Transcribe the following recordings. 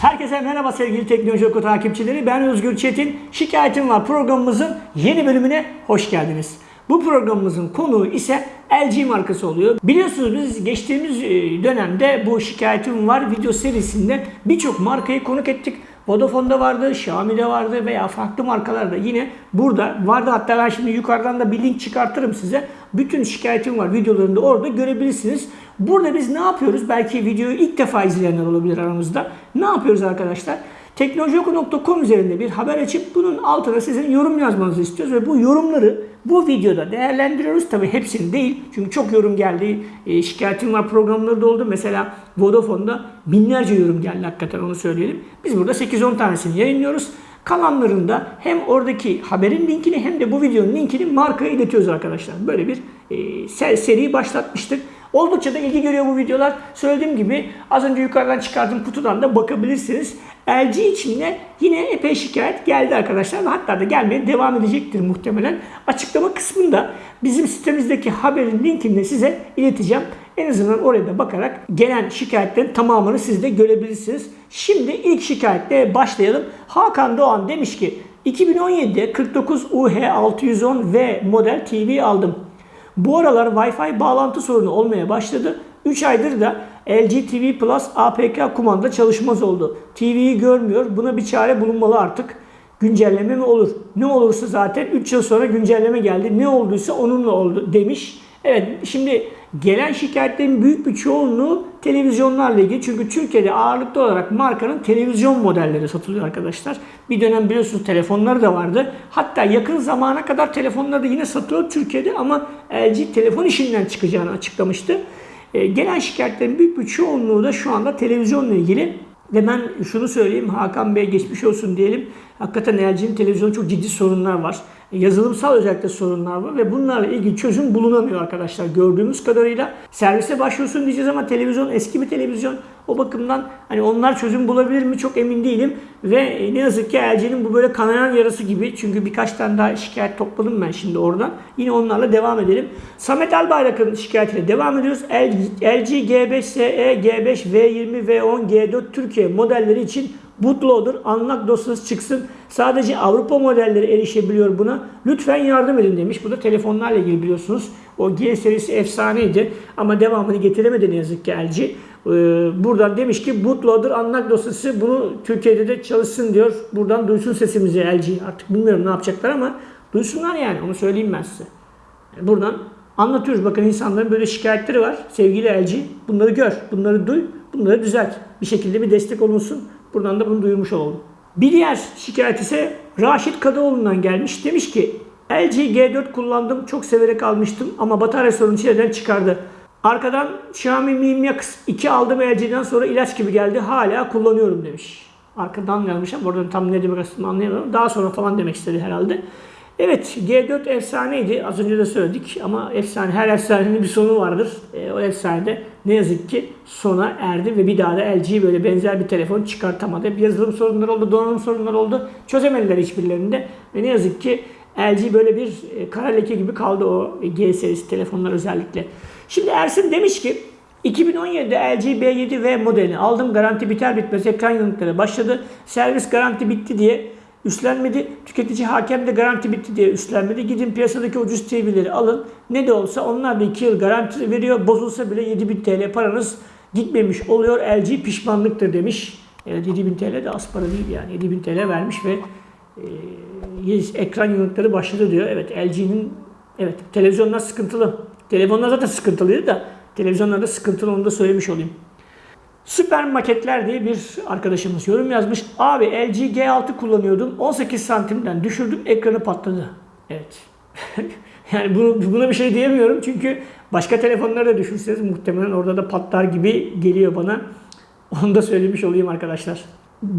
Herkese merhaba sevgili Teknoloji Oku takipçileri. Ben Özgür Çetin. Şikayetim var programımızın yeni bölümüne hoş geldiniz. Bu programımızın konuğu ise LG markası oluyor. Biliyorsunuz biz geçtiğimiz e, dönemde bu şikayetim var video serisinde birçok markayı konuk ettik. Vodafone'da vardı, Xiaomi'de vardı veya farklı markalarda yine burada vardı. Hatta ben şimdi yukarıdan da bir link çıkartırım size. Bütün şikayetim var videolarını da orada görebilirsiniz. Burada biz ne yapıyoruz? Belki videoyu ilk defa izleyenler olabilir aramızda. Ne yapıyoruz arkadaşlar? Teknolojioku.com üzerinde bir haber açıp bunun altına sizin yorum yazmanızı istiyoruz ve bu yorumları bu videoda değerlendiriyoruz. Tabi hepsini değil. Çünkü çok yorum geldi. E, şikayetim var programları da oldu. Mesela Vodafone'da binlerce yorum geldi hakikaten onu söyleyelim. Biz burada 8-10 tanesini yayınlıyoruz. Kalanlarında hem oradaki haberin linkini hem de bu videonun linkini markaya iletiyoruz arkadaşlar. Böyle bir e, seri başlatmıştık. Oldukça da ilgi görüyor bu videolar. Söylediğim gibi az önce yukarıdan çıkardığım kutudan da bakabilirsiniz. LG için de yine epey şikayet geldi arkadaşlar. Hatta da gelmeye devam edecektir muhtemelen. Açıklama kısmında bizim sitemizdeki haberin linkini de size ileteceğim. En azından oraya da bakarak gelen şikayetlerin tamamını siz de görebilirsiniz. Şimdi ilk şikayetle başlayalım. Hakan Doğan demiş ki 2017'de 49 UH610V model TV aldım. Bu aralar Wi-Fi bağlantı sorunu olmaya başladı. 3 aydır da LG TV Plus APK kumanda çalışmaz oldu. TV'yi görmüyor. Buna bir çare bulunmalı artık. Güncelleme mi olur? Ne olursa zaten 3 yıl sonra güncelleme geldi. Ne olduysa onunla oldu demiş. Evet şimdi gelen şikayetlerin büyük bir çoğunluğu televizyonlarla ilgili. Çünkü Türkiye'de ağırlıklı olarak markanın televizyon modelleri satılıyor arkadaşlar. Bir dönem biliyorsunuz telefonları da vardı. Hatta yakın zamana kadar telefonları da yine satılıyor Türkiye'de ama LG telefon işinden çıkacağını açıklamıştı. E, gelen şikayetlerin büyük bir çoğunluğu da şu anda televizyonla ilgili. Ve ben şunu söyleyeyim Hakan Bey geçmiş olsun diyelim. Hakikaten LG'nin televizyonda çok ciddi sorunlar var. Yazılımsal özellikle sorunlar var ve bunlarla ilgili çözüm bulunamıyor arkadaşlar gördüğümüz kadarıyla. Servise başvursun diyeceğiz ama televizyon eski bir televizyon. O bakımdan hani onlar çözüm bulabilir mi çok emin değilim. Ve ne yazık ki LG'nin bu böyle kanayan yarası gibi. Çünkü birkaç tane daha şikayet topladım ben şimdi oradan. Yine onlarla devam edelim. Samet Albayrak'ın şikayetiyle devam ediyoruz. LG G5SE, G5, V20, V10, G4 Türkiye modelleri için bootloader unlock dosyası çıksın. Sadece Avrupa modelleri erişebiliyor buna. Lütfen yardım edin demiş. Bu da telefonlarla ilgili biliyorsunuz. O G serisi efsaneydi ama devamını getiremedi ne yazık ki LG. Ee, buradan demiş ki bootloader unlock dosyası bunu Türkiye'de de çalışsın diyor. Buradan duysun sesimizi LG. Artık bilmiyorum ne yapacaklar ama duysunlar yani onu söyleyeyim ben size. Buradan anlatıyoruz. Bakın insanların böyle şikayetleri var. Sevgili LG bunları gör, bunları duy, bunları düzelt. Bir şekilde bir destek olunsun. Buradan da bunu duyurmuş olalım. Bir diğer şikayet ise Raşit Kadıoğlu'ndan gelmiş. Demiş ki LG G4 kullandım. Çok severek almıştım ama batarya sorunu çileden çıkardı. Arkadan Xiaomi Mi Mix 2 aldım LG'den sonra ilaç gibi geldi. Hala kullanıyorum demiş. Arkadan yazmış ama oradan tam ne demek aslında anlayamıyorum. Daha sonra falan demek istedi herhalde. Evet G4 efsaneydi. Az önce de söyledik ama efsane her efsanenin bir sonu vardır. E, o efsanede ne yazık ki sona erdi ve bir daha da LG böyle benzer bir telefon çıkartamadı. Hep yazılım sorunları oldu, donanım sorunları oldu. Çözemediler hiçbirlerinde ve ne yazık ki LG böyle bir e, kara leke gibi kaldı o G serisi telefonlar özellikle. Şimdi Ersin demiş ki 2017'de LG B7V modelini aldım. Garanti biter bitmez ekran yanıkları başladı. Servis garanti bitti diye üstlenmedi. Tüketici hakem de garanti bitti diye üstlenmedi. Gidin piyasadaki ucuz TV'leri alın. Ne de olsa onlar da 2 yıl garanti veriyor. Bozulsa bile 7000 TL paranız gitmemiş oluyor. LG pişmanlıktır demiş. Evet 7000 TL de az para değil yani. 7000 TL vermiş ve e, ekran yanıkları başladı diyor. Evet LG'nin evet televizyonlar sıkıntılı. Telefonlar zaten sıkıntılıydı da televizyonlarda sıkıntılı onu da söylemiş olayım. Süper maketler diye bir arkadaşımız yorum yazmış. Abi LG G6 kullanıyordum. 18 santimden düşürdüm ekranı patladı. Evet. yani bunu, buna bir şey diyemiyorum çünkü başka telefonları da düşünseniz muhtemelen orada da patlar gibi geliyor bana. Onu da söylemiş olayım arkadaşlar.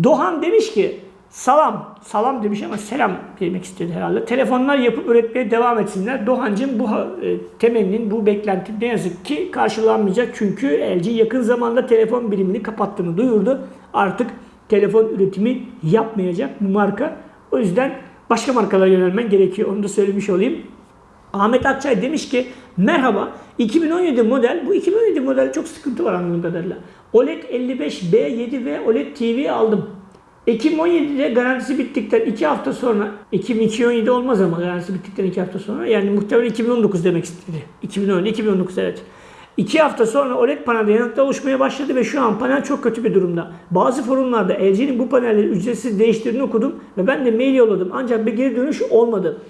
Doğan demiş ki salam, salam demiş ama selam demek istedi herhalde. Telefonlar yapıp üretmeye devam etsinler. Doğancım bu e, temennin, bu beklentin ne yazık ki karşılanmayacak. Çünkü LG yakın zamanda telefon birimini kapattığını duyurdu. Artık telefon üretimi yapmayacak bu marka. O yüzden başka markalara yönelmen gerekiyor. Onu da söylemiş olayım. Ahmet Akçay demiş ki merhaba 2017 model bu 2017 model çok sıkıntı var anladığım kadarıyla. OLED 55B7 ve OLED TV aldım. Ekim 17'de garantisi bittikten 2 hafta sonra Ekim 2017 olmaz ama garantisi bittikten 2 hafta sonra yani muhtemelen 2019 demek istedi. 2017 2019 evet. 2 hafta sonra OLED panelde yanıklar oluşmaya başladı ve şu an panel çok kötü bir durumda. Bazı forumlarda LG'nin bu panelleri ücretsiz değiştirdiğini okudum ve ben de mail yolladım ancak bir geri dönüş olmadı.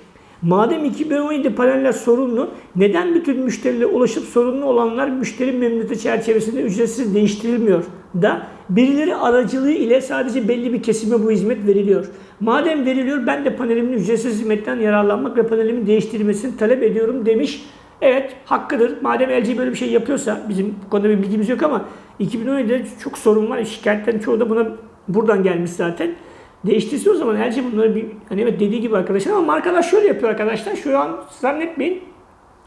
Madem 2017 paneller sorunlu, neden bütün müşterilere ulaşıp sorunlu olanlar müşteri memnuniyeti çerçevesinde ücretsiz değiştirilmiyor da birileri aracılığı ile sadece belli bir kesime bu hizmet veriliyor. Madem veriliyor ben de panelimin ücretsiz hizmetten yararlanmak ve panelimin değiştirilmesini talep ediyorum demiş. Evet hakkıdır. Madem LG böyle bir şey yapıyorsa bizim bu konuda bir bilgimiz yok ama 2017'de çok sorun var. Şikayetlerin çoğu da buna buradan gelmiş zaten. Değiştirse o zaman LG bunları bir hani evet dediği gibi arkadaşlar ama markalar şöyle yapıyor arkadaşlar. Şu an zannetmeyin.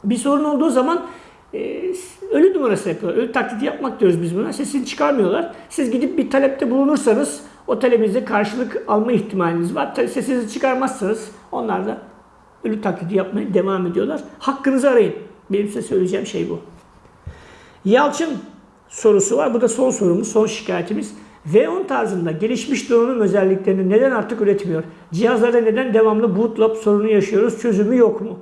Bir sorun olduğu zaman e, ölü numarası yapıyorlar. Ölü taklidi yapmak diyoruz biz buna. Sesini çıkarmıyorlar. Siz gidip bir talepte bulunursanız o talebinize karşılık alma ihtimaliniz var. Sesinizi çıkarmazsanız onlar da ölü taklidi yapmaya devam ediyorlar. Hakkınızı arayın. Benim size söyleyeceğim şey bu. Yalçın sorusu var. Bu da son sorumuz, son şikayetimiz. V10 tarzında gelişmiş donanım özelliklerini neden artık üretmiyor? Cihazlarda neden devamlı bootloop sorunu yaşıyoruz? Çözümü yok mu?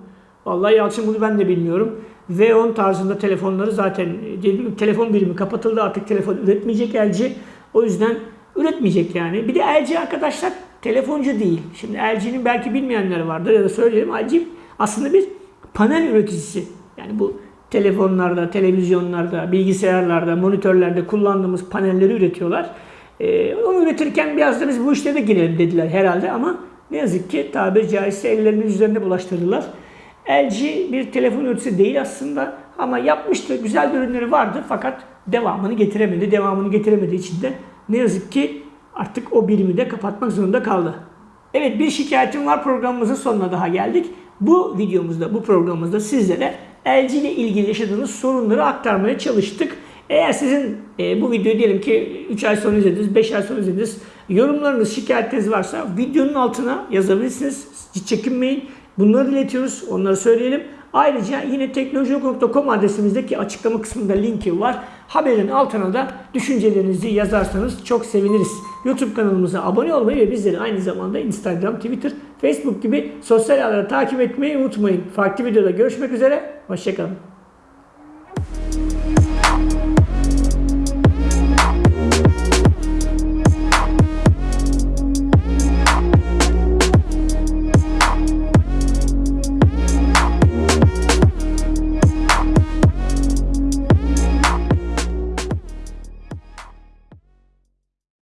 Vallahi Yalçın bunu ben de bilmiyorum. V10 tarzında telefonları zaten gibi telefon birimi kapatıldı artık telefon üretmeyecek LG. O yüzden üretmeyecek yani. Bir de LG arkadaşlar telefoncu değil. Şimdi LG'nin belki bilmeyenler vardır ya da söyleyelim. LG aslında bir panel üreticisi. Yani bu telefonlarda, televizyonlarda, bilgisayarlarda, monitörlerde kullandığımız panelleri üretiyorlar. Ee, onu üretirken biraz da biz bu işlere de girelim dediler herhalde ama ne yazık ki tabiri caizse ellerinin üzerine bulaştırdılar. LG bir telefon üreticisi değil aslında ama yapmıştı, güzel ürünleri vardı fakat devamını getiremedi. Devamını getiremediği için de ne yazık ki artık o birimi de kapatmak zorunda kaldı. Evet bir şikayetim var programımızın sonuna daha geldik. Bu videomuzda, bu programımızda sizlere LG ile ilgili yaşadığınız sorunları aktarmaya çalıştık. Eğer sizin e, bu videoyu diyelim ki 3 ay sonra izlediniz, 5 ay sonra izlediniz. Yorumlarınız, şikayetleriniz varsa videonun altına yazabilirsiniz. Hiç çekinmeyin. Bunları iletiyoruz. Onları söyleyelim. Ayrıca yine teknolojik.com adresimizdeki açıklama kısmında linki var. Haberin altına da düşüncelerinizi yazarsanız çok seviniriz. YouTube kanalımıza abone olmayı ve bizleri aynı zamanda Instagram, Twitter, Facebook gibi sosyal ağları takip etmeyi unutmayın. Farklı videoda görüşmek üzere. Hoşçakalın.